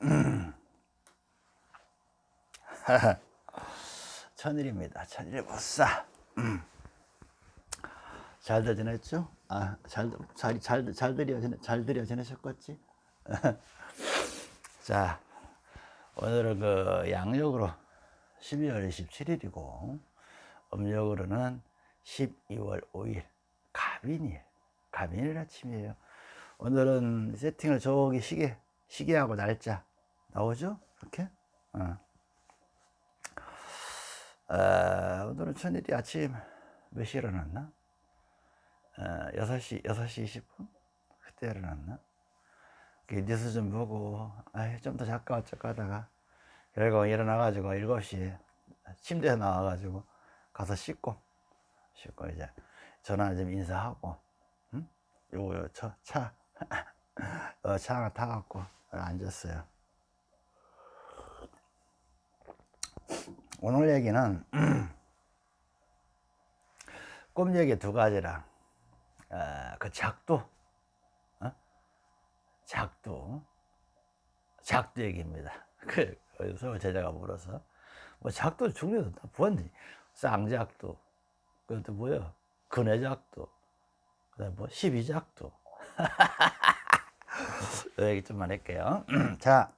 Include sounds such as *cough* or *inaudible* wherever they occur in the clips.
*laughs* 천일입니다. 천일 보싸. 잘들 지냈죠? 아, 잘, 잘, 잘, 잘 들여, 잘 들여 지내셨겠지? *laughs* 자, 오늘은 그 양력으로 12월 27일이고, 음력으로는 12월 5일, 가빈일, 가빈일 아침이에요. 오늘은 세팅을 저기 시계, 시계하고 날짜 나오죠? 이렇게? 어. 아, 오늘은 천일이 아침 몇 시에 일어났나? 어, 6시, 6시 20분? 그때 일어났나? 뉴스 좀 보고, 좀 더 잠깐 어쩌고 하다가, 결국 일어나가지고 7시에 침대에 나와가지고 가서 씻고, 씻고 이제 전화 좀 인사하고, 응? 요거, 차, 차, *laughs* 어, 차 하나 타갖고 앉았어요. 오늘 얘기는 *clears throat* 꿈 얘기 두 가지랑 어, 그 작두 어? 작두 작두 얘기입니다. *laughs* 그 서울 제자가 물어서. 뭐 작두 중요도 다 보았니? 쌍작두 그것도 뭐야 근해작두 그다음 뭐 십이작두. *laughs* 얘기 좀만 할게요. *clears throat* 자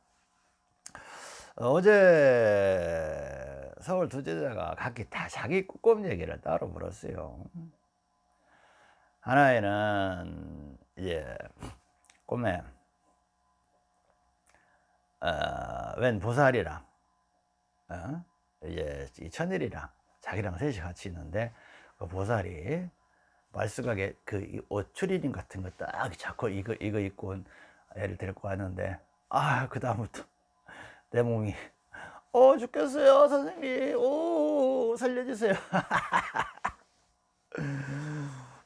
어제 서울 두 제자가 각기 다 자기 꿈 얘기를 따로 물었어요. 하나에는 이제 꿈에 어, 웬 보살이랑 어? 이제 이 천일이랑 자기랑 셋이 같이 있는데 그 보살이 말쑥하게 그옷 추리닝 같은 거 딱 잡고 이거 이거 입고 애를 데리고 왔는데 아 그 다음부터 내 몸이 어 죽겠어요 선생님. 오 살려주세요. *laughs*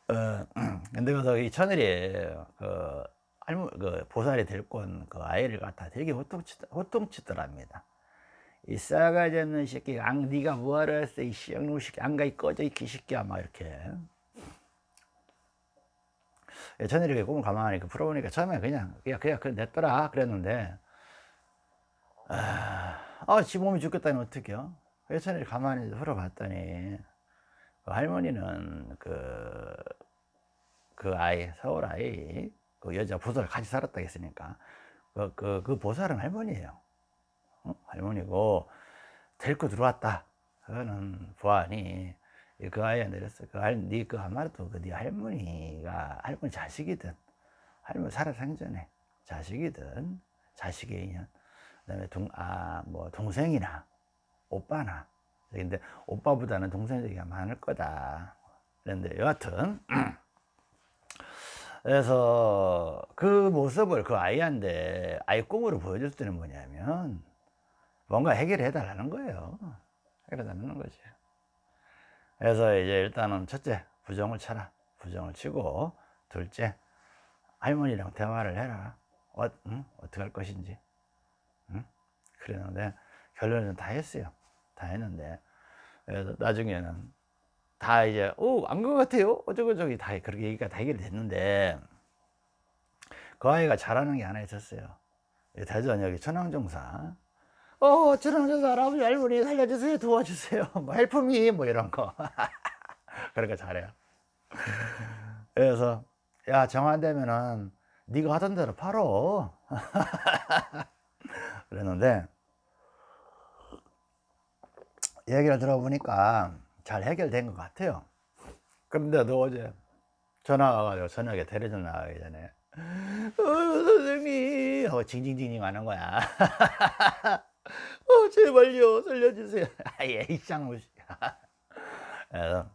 어, 근데 그래서 이 천일이 그 할머 그 보살이 데리고 온 그 아이를 갖다 되게 호통치 호통치더랍니다. 이 싸가지 없는 새끼 안 네가 뭐하러 했어? 이 씨양놈 새끼 안가이 꺼져 이 기새끼야 막 이렇게. 천일이 꿈을 가만히 그 풀어보니까 처음에 그냥 그냥 그냥 냈더라 그랬는데. 아, 아, 지 몸이 죽겠다니 어떡해요? 회천일 가만히 흘어봤더니, 그 할머니는 그, 그 아이, 서울 아이, 그 여자 보살 같이 살았다 했으니까, 그, 그, 그 보살은 할머니예요. 어? 할머니고, 데리고 들어왔다. 그거는 보안이, 그 아이한테 그랬어. 그 할, 니그 한마디도 그네 할머니가, 할머니 자식이든, 할머니 살아 생전에 자식이든, 자식의 인연, 그다음에 동, 아, 뭐 동생이나 오빠나 근데 오빠보다는 동생이 많을 거다. 그런데 여하튼 *clears throat* 그래서 그 모습을 그 아이한테 아이 꿈으로 보여줄 때는 뭐냐면 뭔가 해결해 달라는 거예요. 해결해 달라는 거지. 그래서 이제 일단은 첫째 부정을 쳐라. 부정을 치고 둘째 할머니랑 대화를 해라. 어, 응? 어떻게 할 것인지. 그랬는데 결론은 다 했어요. 다 했는데 나중에는 다 이제 오안것 같아요. 어쩌고 저쩌고 다 그렇게 얘기가 다 해결됐는데 그 아이가 잘하는 게 하나 있었어요. 대전 여기 천황정사. 어 천황정사 할아버지 할머니 살려주세요. 도와주세요. *laughs* 뭐 헬프미 뭐 이런 거. *laughs* 그러니까 잘해요. 그래서 야 정안 되면은 네가 하던 대로 팔어 *laughs* 그랬는데 얘기를 들어보니까 잘 해결된 것 같아요. 그런데도 어제 전화가 와가지고 저녁에 대리전 나가기 전에 어, 선생님! 하고 징징징징 하는 거야. *laughs* 어, 제발요 살려주세요. *laughs* 아예 이쌍무씨 *laughs* 그래서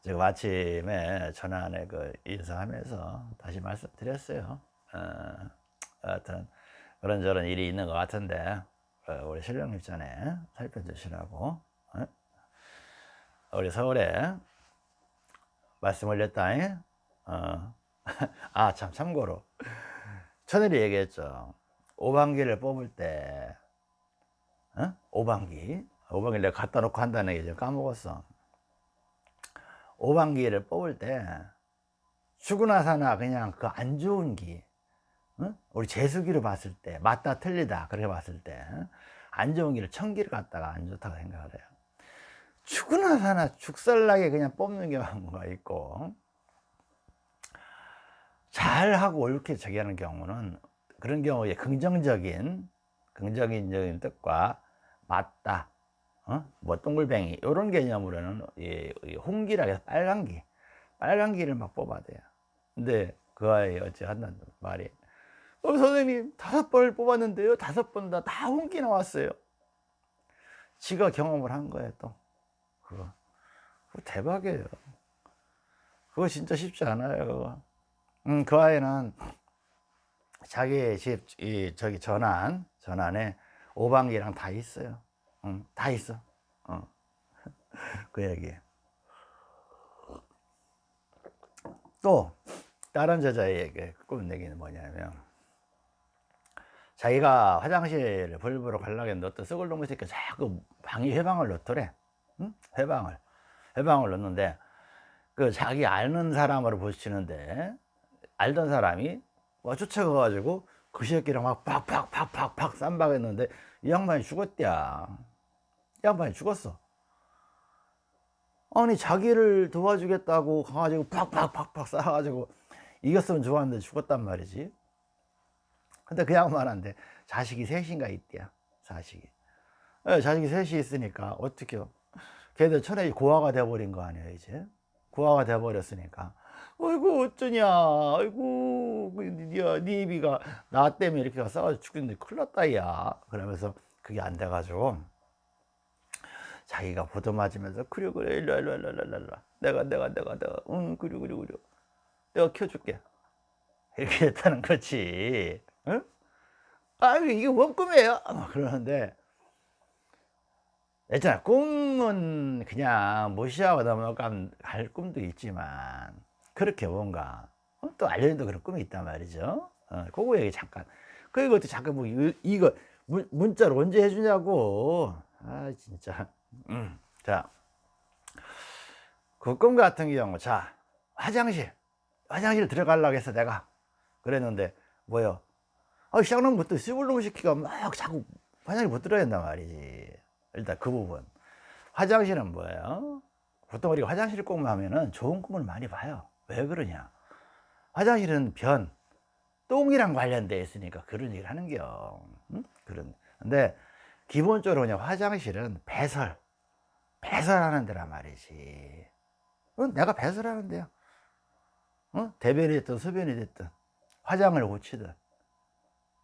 지금 아침에 전화안에 그 인사하면서 다시 말씀드렸어요. 어, 하여튼 그런저런 일이 있는 것 같은데 어, 우리 신령 입전에 살펴주시라고 어? 우리 서울에 말씀 올렸다 어. *laughs* 아참 참고로 천일이 얘기했죠 오방기를 뽑을 때 어? 오방기 오방기 내가 갖다 놓고 한다는 게 이제 까먹었어 오방기를 뽑을 때 죽으나 사나 그냥 그 안 좋은 기 응? 우리 재수기로 봤을 때 맞다 틀리다 그렇게 봤을 때 안 좋은 길을 천기를 갔다가 안 좋다고 생각을 해요 죽으나 사나 죽살나게 그냥 뽑는 경우가 있고 잘하고 옳게 저기 하는 경우는 그런 경우에 긍정적인 긍정적인 뜻과 맞다 어? 뭐 동글뱅이 이런 개념으로는 홍기라 해서 빨간기 빨간기를 막 뽑아대요 근데 그 아이 어찌 한다는 말이 어, 선생님 다섯 번을 뽑았는데요 다섯 번 다다 홍기 나왔어요 지가 경험을 한 거예요 또 그거, 그거 대박이에요 그거 진짜 쉽지 않아요. 음, 그 아이는 자기 집, 이, 저기 전환, 전환에 오방기랑 다 있어요. 응, 다 있어. 어. *laughs* 그 얘기. 또, 다른 저자에게 꿈 얘기는 뭐냐면, 자기가 화장실을 불부러 가려고 했는데 어떤 썩을 놈의 새끼가 자꾸 방에 회방을 넣더래. 응? 회방을. 회방을 넣는데, 그 자기 아는 사람으로 보시는데, 알던 사람이 와 쫓아가 가지고 그 새끼랑 막 팍팍팍팍팍 쌈박했는데 이 양반이 죽었대야 이 양반이 죽었어 아니 자기를 도와주겠다고 가가지고 팍팍팍팍 쏴가지고 이겼으면 좋았는데 죽었단 말이지 근데 그 양반한테 자식이 셋인가 있대야 자식이. 네, 자식이 셋이 있으니까 어떻게요? 걔들 천에 고아가 돼버린 거 아니에요 이제? 고아가 돼버렸으니까. 아이고 어쩌냐. 아이고 야, 네 입이가 나 때문에 이렇게 싸가지고 죽겠는데 큰일 났다 야. 그러면서 그게 안 돼가지고 자기가 보도맞으면서 그래 그래 일로 일로 일로 일로 일로 내가 내가 내가 내가. 응 그래 그래 그래 내가 켜줄게. 이렇게 했다는 거지 응? 아 이게 뭔 꿈이에요? 그러는데 있잖아 꿈은 그냥 무시하고 넘어갈 꿈도 있지만 그렇게 뭔가 어? 또 알려진도 그런 꿈이 있단 말이죠 어, 그거 얘기 잠깐 그리고 또 잠깐 뭐 이거 문, 문자로 언제 해주냐고 아 진짜 음. 자그 꿈 같은 경우 자 화장실 화장실 들어가려고 해서 내가 그랬는데 뭐요 아 시작놈부터 시골놈 시키가 막 자꾸 화장실 못 들어야 된단 말이지. 일단 그 부분. 화장실은 뭐예요? 보통 우리가 화장실 꿈을 하면은 좋은 꿈을 많이 봐요. 왜 그러냐? 화장실은 변 똥이랑 관련되어 있으니까 그런 얘기를 하는겨. 응? 그런. 근데 기본적으로 그냥 화장실은 배설. 배설하는 데란 말이지. 어? 내가 배설하는 데요. 어? 대변이 됐든 소변이 됐든 화장을 고치든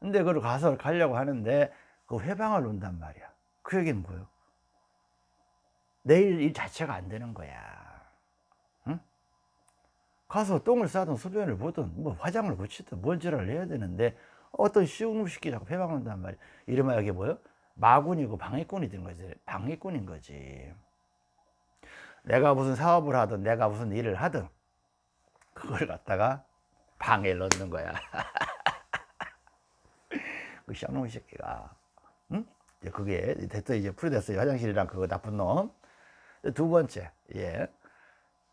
근데 그걸 가서 가려고 하는데 그 회방을 놓는단 말이야. 그 얘기는 뭐예요? 내일 일 자체가 안 되는 거야. 가서 똥을 싸든 소변을 보든 뭐 화장을 고치든 뭔지를 해야 되는데 어떤 쉬운 음식이 자꾸 해방한단 말이야. 이름하 여기 뭐요? 마군이고 방해꾼이 된 거지. 방해꾼인 거지. 내가 무슨 사업을 하든 내가 무슨 일을 하든 그걸 갖다가 방에 넣는 거야 *laughs* 그 쌍놈 새끼가 응? 이제 그게 됐어 이제 풀이됐어요 화장실이랑 그거 나쁜 놈 두 번째 예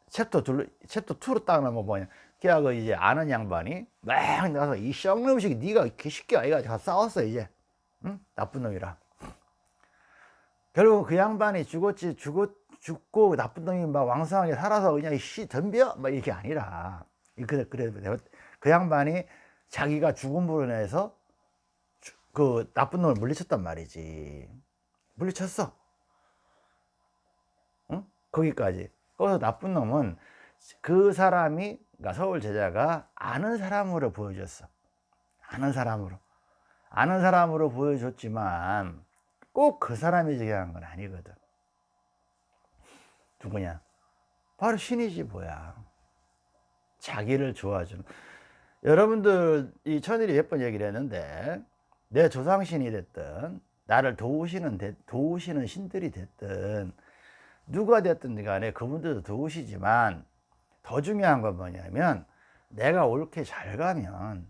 챕터 둘, 챕터 2로 딱 나면 뭐냐. 걔하고 이제 아는 양반이 막 나가서 이 썩는 음식이 네가 쉽게 아이가 다 싸웠어, 이제. 응? 나쁜 놈이라. 결국 그 양반이 죽었지, 죽었, 죽고 나쁜 놈이 막 왕성하게 살아서 그냥 씨 덤벼? 막 이게 아니라. 그래, 그래. 그 양반이 자기가 죽음으로 인해서 그 나쁜 놈을 물리쳤단 말이지. 물리쳤어. 응? 거기까지. 거기서 나쁜 놈은 그 사람이 그러니까 서울 제자가 아는 사람으로 보여줬어 아는 사람으로 아는 사람으로 보여줬지만 꼭 그 사람이 중요한 건 아니거든 누구냐 바로 신이지 뭐야 자기를 좋아주는 여러분들 이 천일이 몇번 얘기를 했는데 내 조상신이 됐든 나를 도우시는 도우시는 신들이 됐든 누가 됐든 간에 그분들도 도우시지만 더 중요한 건 뭐냐면 내가 옳게 잘 가면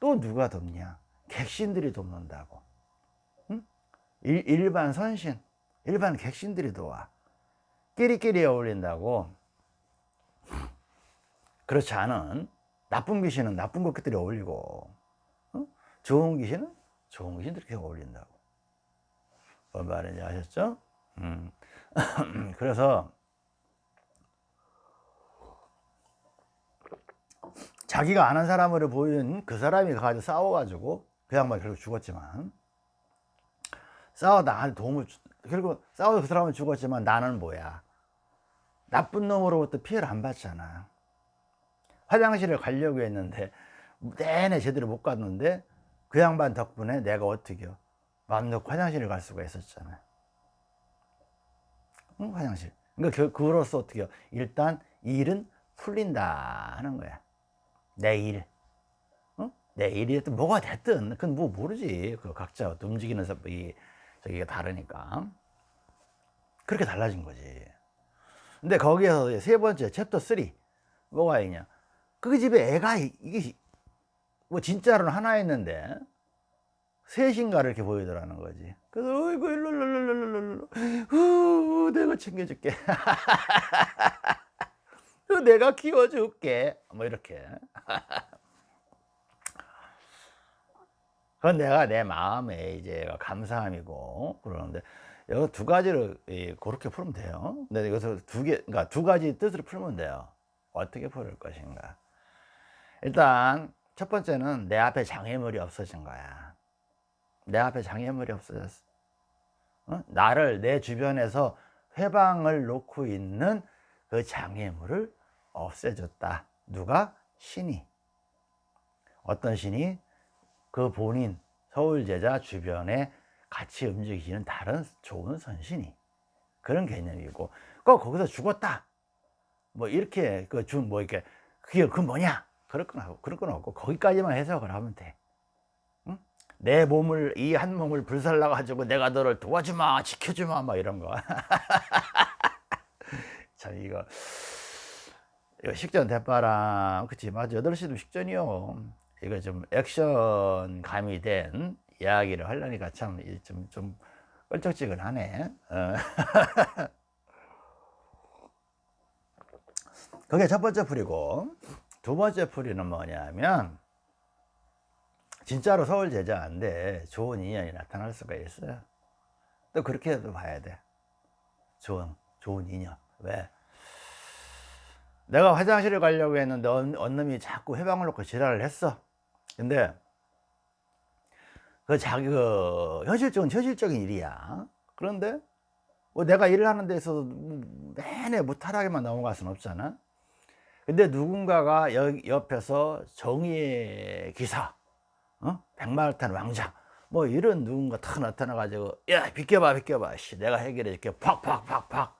또 누가 돕냐? 객신들이 돕는다고. 응? 일, 일반 선신 일반 객신들이 도와. 끼리끼리 어울린다고. 그렇지 않은 나쁜 귀신은 나쁜 것들이 어울리고 좋은 귀신은 이렇게 어울린다고 뭔 말인지 아셨죠? 음. *clears throat* 그래서 자기가 아는 사람으로 보이는 그 사람이 가지고 싸워가지고 그 양반이 결국 죽었지만 싸워다 나한테 도움을 주, 결국 싸워서 그 사람은 죽었지만 나는 뭐야 나쁜 놈으로부터 피해를 안 받잖아 화장실을 가려고 했는데 내내 제대로 못 갔는데 그 양반 덕분에 내가 어떻게요 마음 놓고 화장실을 갈 수가 있었잖아 응? 화장실 그러니까 그로써 어떻게요 일단 일은 풀린다 하는 거야 내 일. 어? 내 일이 됐든 뭐가 됐든 그건 뭐 모르지. 그 각자 움직이는 이 저기가 다르니까. 그렇게 달라진 거지. 근데 거기에서 세 번째 챕터 3 뭐가 있냐? 그 집에 애가 이게 뭐 진짜로는 하나 있는데 셋인가 이렇게 보이더라는 거지. 그래서 어이구 일로 일로 일로 일로 일로 내가 챙겨줄게. *laughs* 내가 키워줄게. 뭐 이렇게. *laughs* 그건 내가 내 마음에 이제 감사함이고 그러는데 여기 두 가지를 그렇게 풀면 돼요. 근데 여기서 두 개, 그러니까 두 가지 뜻으로 풀면 돼요. 어떻게 풀을 것인가. 일단 첫 번째는 내 앞에 장애물이 없어진 거야. 내 앞에 장애물이 없어졌어. 어? 나를 내 주변에서 회방을 놓고 있는 그 장애물을 없애줬다. 누가? 신이. 어떤 신이? 그 본인 서울제자 주변에 같이 움직이시는 다른 좋은 선신이. 그런 개념이고. 꼭 거기서 죽었다. 뭐 이렇게 그준뭐 이렇게 그게 그 뭐냐 그럴 건 없고 그럴 건 없고 거기까지만 해석을 하면 돼. 응? 내 몸을 이 한 몸을 불살라 가지고 내가 너를 도와주마 지켜주마 막 이런 거. *laughs* 참 이거 식전 대파랑 그치 맞아 8시도 식전이요 이거 좀 액션 가미된 이야기를 하려니까 참좀 좀 껄쩍지근하네 어. *laughs* 그게 첫 번째 풀이고 두 번째 풀이는 뭐냐면 진짜로 서울 제자인데 좋은 인연이 나타날 수가 있어요. 또 그렇게도 봐야 돼. 좋은 좋은 인연. 왜? 내가 화장실에 가려고 했는데 언, 놈이 자꾸 해방을 놓고 지랄을 했어. 근데 그 자기 그 현실적인 현실적인 일이야. 그런데 뭐 내가 일을 하는 데 있어서 내내 무탈하게만 넘어갈 수는 없잖아 근데 누군가가 여, 옆에서 정의의 기사 어? 백마탄 왕자 뭐 이런 누군가 탁 나타나 가지고 야 비켜봐 비켜봐. 씨 내가 해결해 줄게. 팍팍팍팍.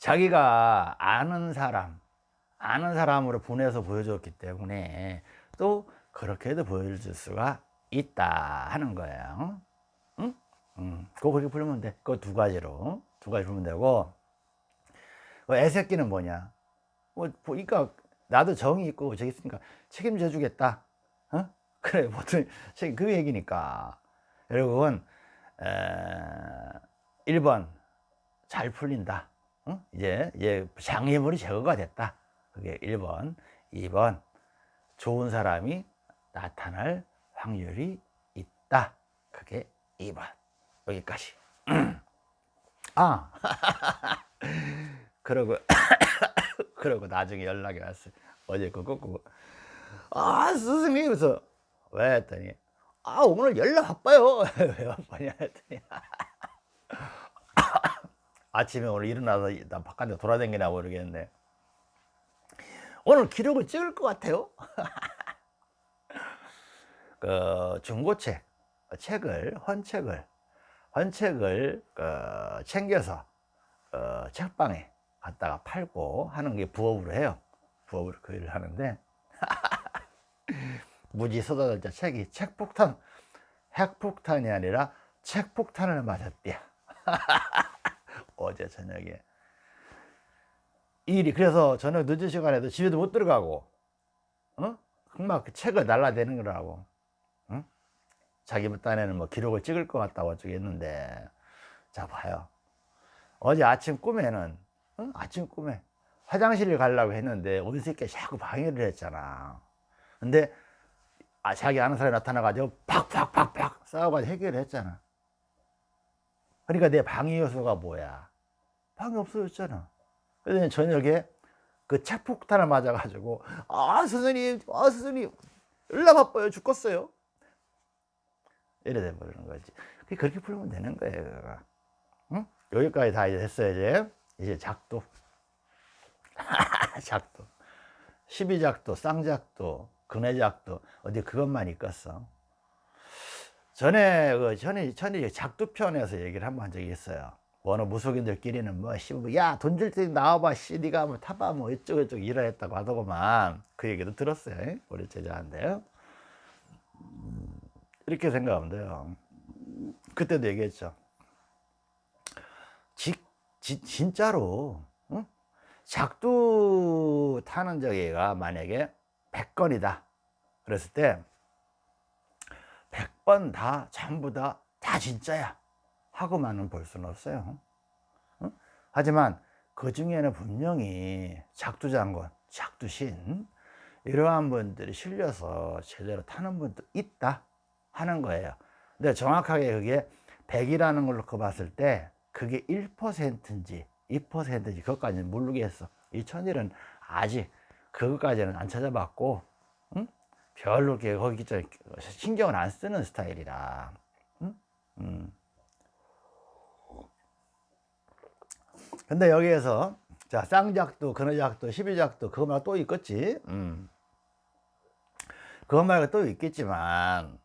자기가 아는 사람 아는 사람으로 보내서 보여줬기 때문에 또 그렇게도 보여줄 수가 있다 하는 거예요. 응? 응. 그거 그렇게 풀면 돼. 그거 두 가지로. 두 가지 풀면 되고. 그 애새끼는 뭐냐 뭐 보니까 나도 정이 있고 저기 있으니까 책임져 주겠다 어? *laughs* 그래 보통 그 얘기니까 여러분 에, 1번 잘 풀린다 어? 이제, 이제 장애물이 제거가 됐다. 그게 1번. 2번. 좋은 사람이 나타날 확률이 있다. 그게 2번. 여기까지. *clears throat* 아. *laughs* 그러고, *coughs* 그러고 나중에 연락이 왔어요. 어제 그거 고 아, 스승님. 그래서 왜 했더니, 아, 오늘 연락 바빠요. *laughs* 왜 바빠냐 했더니, *coughs* 아침에 오늘 일어나서 나 바깥에 돌아다니나 모르겠는데 오늘 기록을 찍을 것 같아요 *laughs* 그 중고책 책을 헌책을 헌책을 그 챙겨서 어, 책방에 갖다가 팔고 하는 게 부업으로 해요. 부업으로 그 일을 하는데. *laughs* 무지 쏟아졌자 책이 책폭탄. 핵폭탄이 아니라 책폭탄을 맞았대요. *laughs* 어제 저녁에. 일이 그래서 저녁 늦은 시간에도 집에도 못 들어가고 어? 막그 책을 날라대는 거라고. 응? 자기 딴에는 뭐 기록을 찍을 것 같다고 어쩌고 했는데. 자 봐요. 어제 아침 꿈에는 어? 아침 꿈에 화장실을 가려고 했는데 새끼 자꾸 방해를 했잖아. 근데 아, 자기 아는 사람이 나타나가지고 팍팍팍팍 싸워가지고 해결을 했잖아. 그러니까 내 방해 요소가 뭐야? 방해 없어졌잖아. 그래서 저녁에 그 책폭탄을 맞아가지고 아 선생님 아 선생님. 얼마 바빠요. 죽겠어요. 이래 돼버리는 거지. 그렇게 풀면 되는 거예요. 응? 여기까지 다 이제 됐어요 이제 이제 작도. *laughs* 작도. 12작도 쌍작도 근해작도 어디 그것만 있겠어? 전에 그 전에 전에 작두편에서 얘기를 한번 한 적이 있어요. 어느 무속인들끼리는 뭐 야돈 줄 때 나와봐 씨 네가 뭐 타봐 뭐 이쪽 저쪽 일을 했다고 하더구만. 그 얘기도 들었어요 우리 제자한테. 음, 이렇게 생각하면 돼요. 그때도 얘기했죠. 지, 지, 진짜로 응? 작두 타는 저기가 만약에 100건이다 그랬을 때 100번 다 전부 다 다 진짜야 하고만은 볼 수는 없어요 응? 하지만 그 중에는 분명히 작두장군 작두신 이러한 분들이 실려서 제대로 타는 분도 있다 하는 거예요 근데 정확하게 그게 100이라는 걸로 그 봤을 때 그게 1%인지 2%인지 그것까지는 모르겠어 이 천일은 아직 그것까지는 안 찾아봤고 응? 별로 이렇게 거기 신경을 안 쓰는 스타일이라 응? 음. 근데 여기에서 자 쌍작도 근어작도 십이작도 그거 말고 또 있겠지 음. 그거 말고 또 있겠지만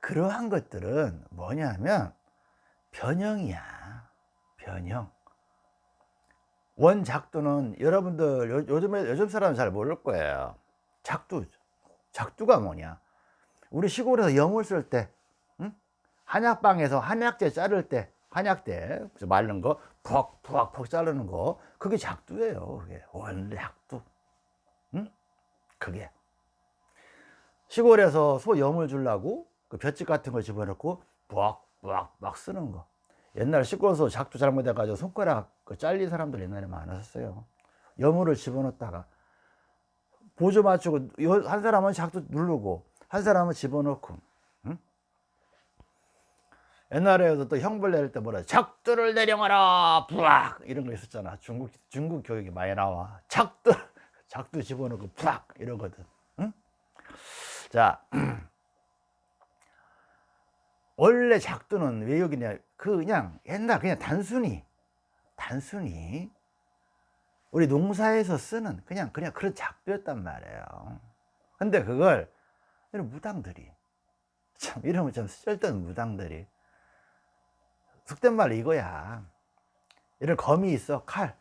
그러한 것들은 뭐냐면 변형이야 변형. 원작두는 여러분들 요, 요즘에 요즘 사람은 잘 모를 거예요. 작두 작두가 뭐냐? 우리 시골에서 염을 쓸때 응? 한약방에서 한약재 자를 때 한약재 말른 거 푹푹푹 자르는 거 그게 작두예요 그게. 원래 작두. 응? 그게. 시골에서 소 염을 주려고 그 볏짚 같은 걸 집어넣고 막 쓰는 거 옛날 시골에서 작두 잘못해 가지고 손가락 그 잘린 사람들 옛날에 많았었어요. 염을 집어넣다가 보조 맞추고 한 사람은 작두 누르고 한 사람은 집어넣고 응? 옛날에도 또 형벌 내릴 때 뭐라 작두를 내려가라! 부악! 이런 거 있었잖아. 중국 중국 교육이 많이 나와. 작두 *laughs* 작두 집어넣고 부악! 이러거든. 응? 자 *clears throat* 원래 작두는 왜 여기냐? 그 그냥 옛날 그냥 단순히 단순히 우리 농사에서 쓰는 그냥 그냥 그런 작두였단 말이에요. 근데 그걸 이런 무당들이 참 이러면 참 쓸데없는 무당들이 속된 말 이거야. 이런 검이 있어 칼.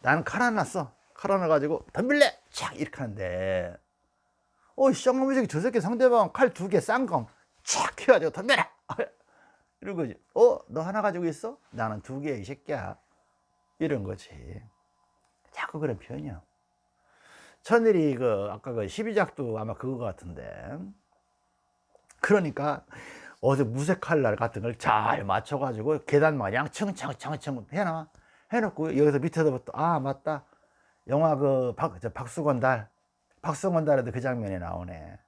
나는 칼 하나 써. 칼 하나 가지고 덤빌래! 착 이렇게 하는데. 어이 쌍놈의 새끼 저 새끼 상대방 칼 두 개 쌍검 착 해가지고 덤벼라 이런 거지. 어? 너 하나 가지고 있어? 나는 두개이 새끼야. 이런 거지. 자꾸 그런 표현이야. 천일이 그 아까 그 12작도 아마 그거 같은데. 그러니까 어디 무색 칼날 같은 걸 잘 맞춰 가지고 계단 마냥 청청청청 해놔. 해놓고 여기서 밑에서부터 아 맞다. 영화 그 박, 박수건 달. 박수건 달에도 그 장면이 나오네.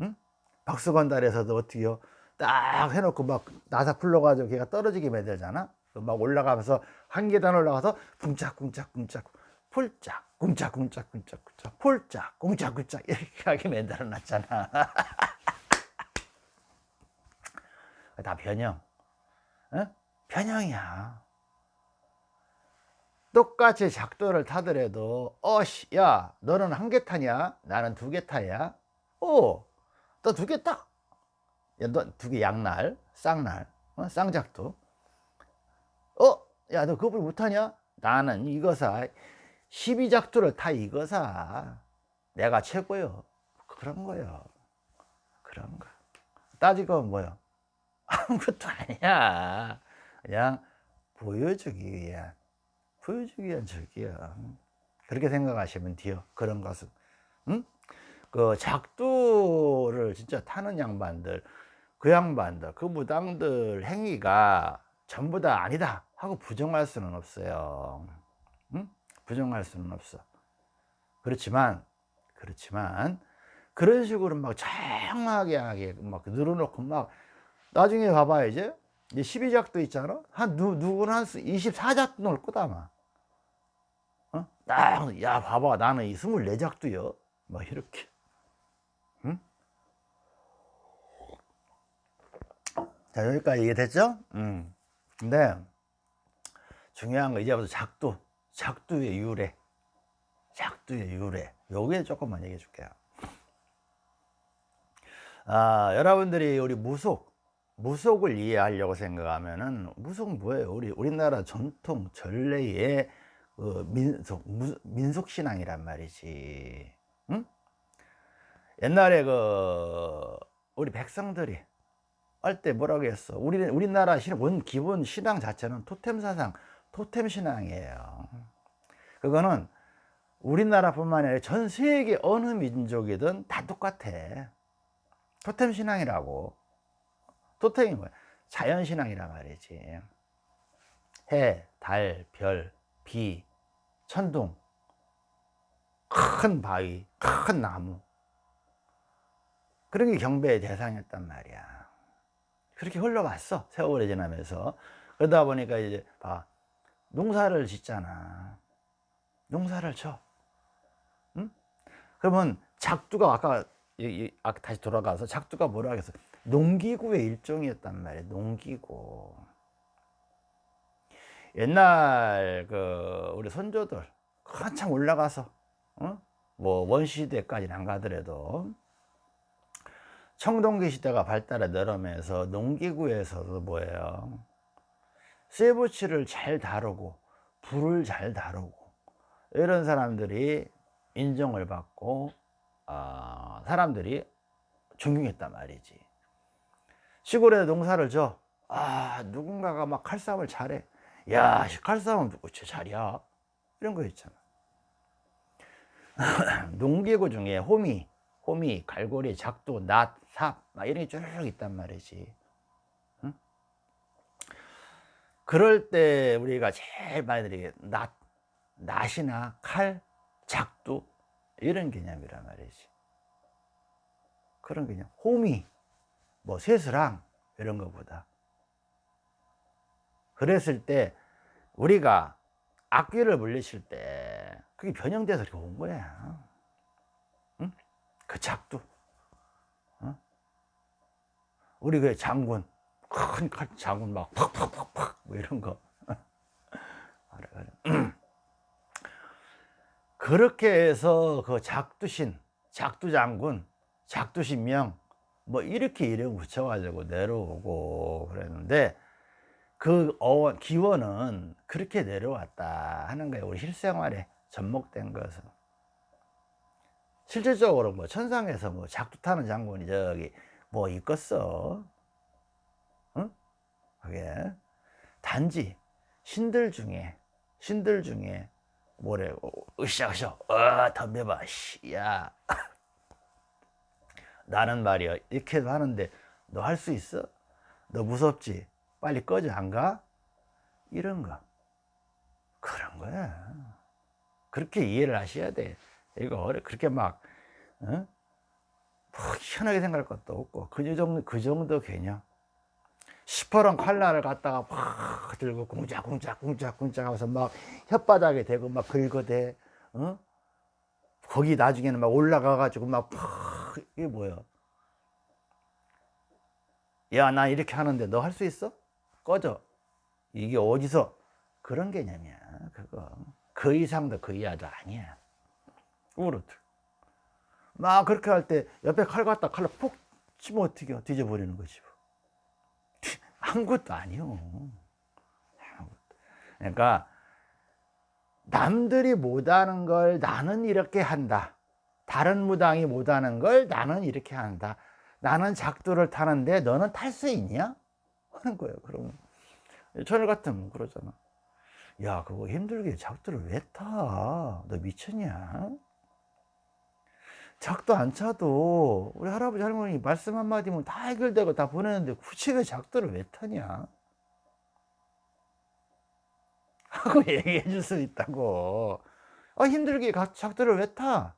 응? 박수건 달에서도 어떻게요 딱 해놓고 막 나사 풀러가지고 걔가 떨어지게 만들잖아? 막 올라가면서 한 계단 올라가서 쿵짝쿵짝쿵짝 폴짝 쿵짝쿵짝쿵짝 폴짝 쿵짝쿵짝 이렇게 하게 만들어 놨잖아. *laughs* 다 변형. 어? 변형이야. 똑같이 작도를 타더라도 어씨 야 너는 한 개 타냐? 나는 두 개 타냐 오너 두 개 타. 두 개 양날 쌍날 어? 쌍작도. 어? 야 너 그걸 못하냐? 나는 이거사. 12작두를 다 이거사. 내가 최고요 그런 거요 그런 거. 따지고 뭐요 *laughs* 아무것도 아니야. 그냥 보여주기 위한 보여주기 위한 적이야 그렇게 생각하시면 돼요. 그런 것은. 응? 그 작두를 진짜 타는 양반들 그 양반들 그 무당들 행위가 전부 다 아니다 하고 부정할 수는 없어요. 응? 부정할 수는 없어. 그렇지만 그렇지만 그런 식으로 막 장하게 하게 막 늘어놓고 막 나중에 봐봐야 이제. 이제 12작도 있잖아. 한 누, 누구는 한 24작도 넣을 거다 아마. 어? 딱, 야 봐봐. 나는 이 24작도요. 막 이렇게 응? 자 여기까지 이해됐죠? 음. 근데 중요한 거 이제부터 작두 작두의 유래 작두의 유래 요게 조금만 얘기해 줄게요 아 여러분들이 우리 무속 무속을 이해하려고 생각하면은 무속 뭐예요 우리 우리나라 전통 전래의 그 민속 민속 신앙이란 말이지 응? 옛날에 그 우리 백성들이 할 때 뭐라고 했어? 우리 우리나라 신, 원 기본 신앙 자체는 토템 사상 토템 신앙이에요. 그거는 우리나라뿐만 아니라 전 세계 어느 민족이든 다 똑같아. 토템 신앙이라고. 토템이 뭐야? 자연 신앙이란 말이지. 해, 달, 별, 비, 천둥 큰 바위, 큰 나무. 그런 게 경배의 대상이었단 말이야 그렇게 흘러왔어 세월이 지나면서. 그러다 보니까 이제 봐 농사를 짓잖아. 농사를 쳐. 응? 그러면 작두가 아까 아까 다시 돌아가서 작두가 뭐라 하겠어? 농기구의 일종이었단 말이야 농기구. 옛날 그 우리 선조들 한참 올라가서 어? 뭐 원시대까지는 안 가더라도 청동기 시대가 발달해 내려면서 농기구에서도 뭐예요? 쇠붙이를 잘 다루고 불을 잘 다루고 이런 사람들이 인정을 받고 어, 사람들이 존경했단 말이지. 시골에 농사를 져. 아, 누군가가 막 칼싸움을 잘해. 야 누구 제 잘이야? 이런 거 있잖아. *clears throat* 농기구 중에 호미 호미, 갈고리, 작두, 낫, 삽, 막 이런 게 쭉 있단 말이지. 응? 그럴 때 우리가 제일 많이 들이 낫, 낫이나 칼, 작두 이런 개념이란 말이지. 그런 개념. 호미, 뭐 쇠스랑 이런 것보다. 그랬을 때 우리가 악귀를 물리칠 때 그게 변형돼서 이렇게 온 거야. 그 작두. 어? 우리 그 장군 큰 장군 막 팍팍팍팍 뭐 이런 거. *laughs* *clears throat* 그렇게 해서 그 작두신 작두장군 작두신명 뭐 이렇게 이름 붙여가지고 내려오고 그랬는데 그 어원 기원은 그렇게 내려왔다 하는 거예요. 우리 실생활에 접목된 것은 실질적으로 뭐 천상에서 뭐 작두 타는 장군이 저기 뭐 있겠어 응? 그게 단지 신들 중에 신들 중에 뭐래 으쌰으쌰 어 덤벼봐 씨야 *laughs* 나는 말이야 이렇게 하는데 너 할 수 있어? 너 무섭지? 빨리 꺼져 안 가? 이런 거 그런 거야 그렇게 이해를 하셔야 돼 이거 그렇게 막 어? 뭐 희한하게 생각할 것도 없고 그 정도 그 정도 개념 시퍼런 칼날을 갖다가 팍 들고 쿵짝쿵짝 쿵짝쿵짝 하면서 막 혓바닥에 대고 막 긁어대 어? 거기 나중에는 막 올라가 가지고 막 팍 이게 뭐야 야 나 이렇게 하는데 너 할 수 있어? 꺼져 이게 어디서 그런 개념이야 그거 그 이상도 그 이하도 아니야 그렇듯 막 그렇게 할 때 옆에 칼 갖다 칼로 푹 치면 어떻게 해? 뒤져버리는 거지 뭐. *laughs* 아무것도 아니요 그러니까 남들이 못하는 걸 나는 이렇게 한다 다른 무당이 못하는 걸 나는 이렇게 한다 나는 작두를 타는데 너는 탈 수 있냐? 하는 거예요 그러면 천일 같으면 그러잖아 야 그거 힘들게 작두를 왜 타? 너 미쳤냐? 작도 안 차도 우리 할아버지 할머니 말씀 한마디면 다 해결되고 다 보내는데 굳이 왜 작도를 왜 타냐? *laughs* 하고 얘기해 줄 수 있다고. 아 힘들게 가- 작두를 왜 타?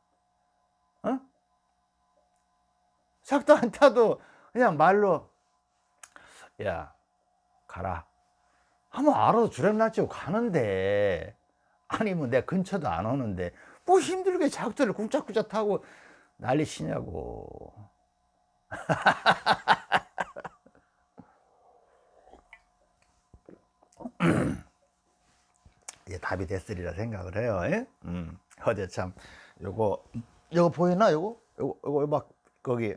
어? 작두 안 타도 그냥 말로 야 가라. 하면 알아서 주lem날 치고 가는데. 아니면 내 근처도 안 오는데. 뭐 힘들게 작두를 쿵짝쿵짝 타고 난리 치냐고 *laughs* 이게 답이 됐으리라 생각을 해요. 예? 음, 어제 참 요거 요거 보이나 요거 요거 요거 막 거기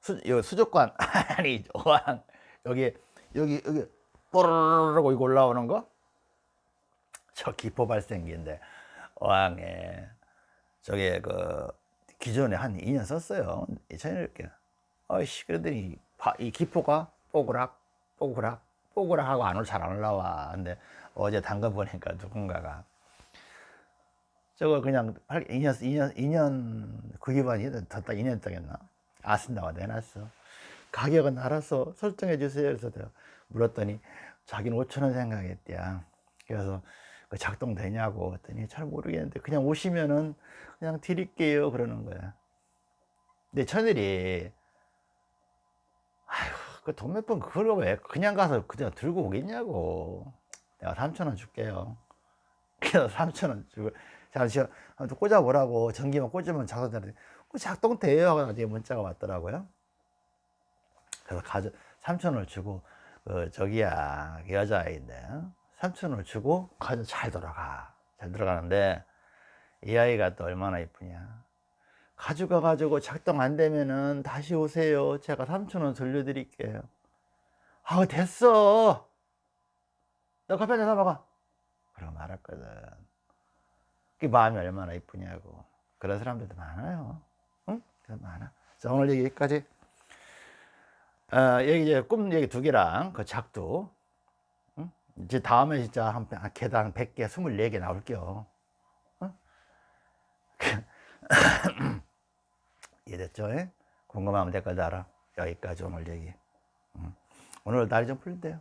수 요 수족관 *laughs* 아니 어항 여기 여기 여기 뽀르르르 이거 올라오는 거 저 기포 발생기인데 어항에 저게 그 기존에 한 2년 썼어요. 전에 이렇게 어이씨 그러더니 바- 이 기포가 뽀그락 뽀그락 뽀그락 하고 안 올 잘 안 올라와. 근데 어제 담궈 보니까 누군가가 저거 그냥 2년 2년 2년 그 기반이 더 2년 동했나 아 쓴다고 내놨어. 가격은 알아서 설정해 주세요. 그래서 물었더니 자기는 5천 원 생각했대야. 그래서 그 작동되냐고 했더니 잘 모르겠는데 그냥 오시면은 그냥 드릴게요 그러는 거야. 근데 천일이 아휴 그돈 몇 번 그걸 왜 그냥 가서 그냥 들고 오겠냐고. 내가 3천 원 줄게요. *laughs* 그래서 3천 원 주고 잠시 한번 꽂아보라고 전기만 꽂으면 작동되는데 그 작동돼요 하고 나중에 문자가 왔더라고요. 그래서 가져 3천 원을 주고 그 저기야 그 여자아이인데 3천 원을 주고 가져 잘 돌아가. 잘 들어가는데 이 아이가 또 얼마나 이쁘냐. 가져가 가지고 작동 안 되면은 다시 오세요. 제가 3천 원 돌려드릴게요. 아 됐어. 너 커피 한잔 사먹어 그러고 말았거든. 그 마음이 얼마나 이쁘냐고. 그런 사람들도 많아요. 응? 많아. 자 오늘 여기까지. 어, 여기 이제 꿈 얘기 두 개랑 그 작두. 응? 이제 다음에 진짜 한, 한 계단 100개 24개 나올게요 어? *laughs* 이해됐죠? 예? 궁금하면 댓글 달아 여기까지 오늘 얘기 응. 오늘 날이 좀 풀린대요